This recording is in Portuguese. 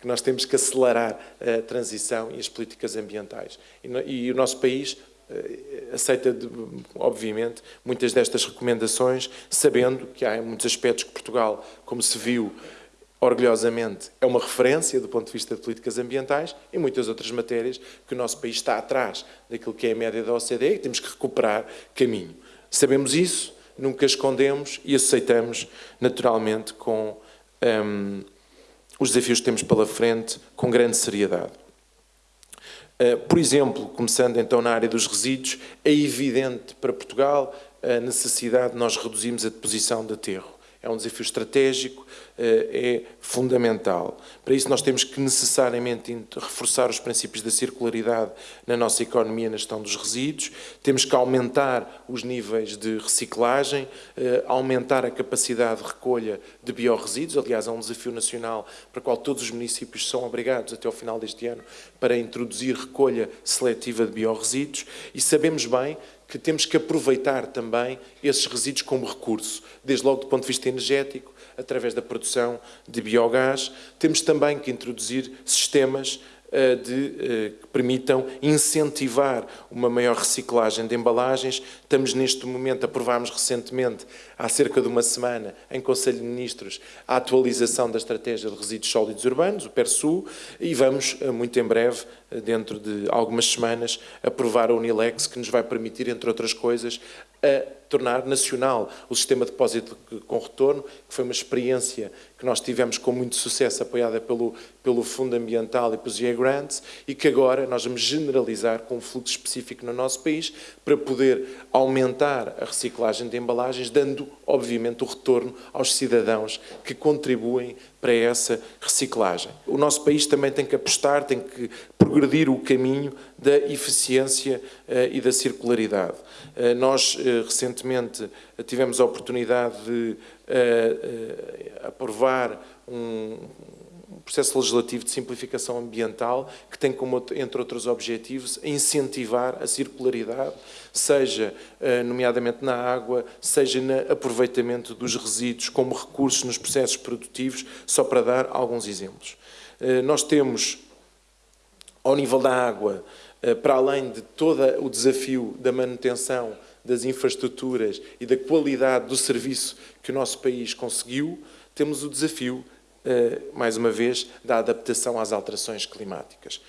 que nós temos que acelerar a transição e as políticas ambientais. E, o nosso país eh, aceita, obviamente, muitas destas recomendações, sabendo que há muitos aspectos que Portugal, como se viu orgulhosamente, é uma referência do ponto de vista de políticas ambientais e muitas outras matérias que o nosso país está atrás daquilo que é a média da OCDE e temos que recuperar caminho. Sabemos isso, nunca escondemos e aceitamos naturalmente com um, os desafios que temos pela frente com grande seriedade. Uh, por exemplo, começando então na área dos resíduos, é evidente para Portugal a necessidade de nós reduzirmos a deposição de aterro é um desafio estratégico, eh, é fundamental. Para isso nós temos que necessariamente reforçar os princípios da circularidade na nossa economia na gestão dos resíduos, temos que aumentar os níveis de reciclagem, eh, aumentar a capacidade de recolha de biorresíduos, aliás é um desafio nacional para o qual todos os municípios são obrigados até ao final deste ano para introduzir recolha seletiva de biorresíduos. E sabemos bem que temos que aproveitar também esses resíduos como recurso, desde logo do ponto de vista energético, através da produção de biogás. Temos também que introduzir sistemas de, eh, que permitam incentivar uma maior reciclagem de embalagens. Estamos neste momento, aprovámos recentemente, há cerca de uma semana, em Conselho de Ministros, a atualização da Estratégia de Resíduos Sólidos Urbanos, o PERSU, e vamos, eh, muito em breve, dentro de algumas semanas, aprovar a Unilex, que nos vai permitir, entre outras coisas, a tornar nacional o sistema de depósito com retorno, que foi uma experiência que nós tivemos com muito sucesso, apoiada pelo, pelo Fundo Ambiental e pelos EA Grants, e que agora nós vamos generalizar com um fluxo específico no nosso país, para poder aumentar a reciclagem de embalagens, dando, obviamente, o retorno aos cidadãos que contribuem para essa reciclagem. O nosso país também tem que apostar, tem que progredir o caminho da eficiência uh, e da circularidade. Uh, nós, uh, recentemente, tivemos a oportunidade de aprovar um, processo legislativo de simplificação ambiental que tem como, entre outros objetivos, incentivar a circularidade, seja nomeadamente na água, seja no aproveitamento dos resíduos como recursos nos processos produtivos, só para dar alguns exemplos. Nós temos ao nível da água, eh, para além de todo o desafio da manutenção das infraestruturas e da qualidade do serviço que o nosso país conseguiu, temos o desafio, eh, mais uma vez, da adaptação às alterações climáticas.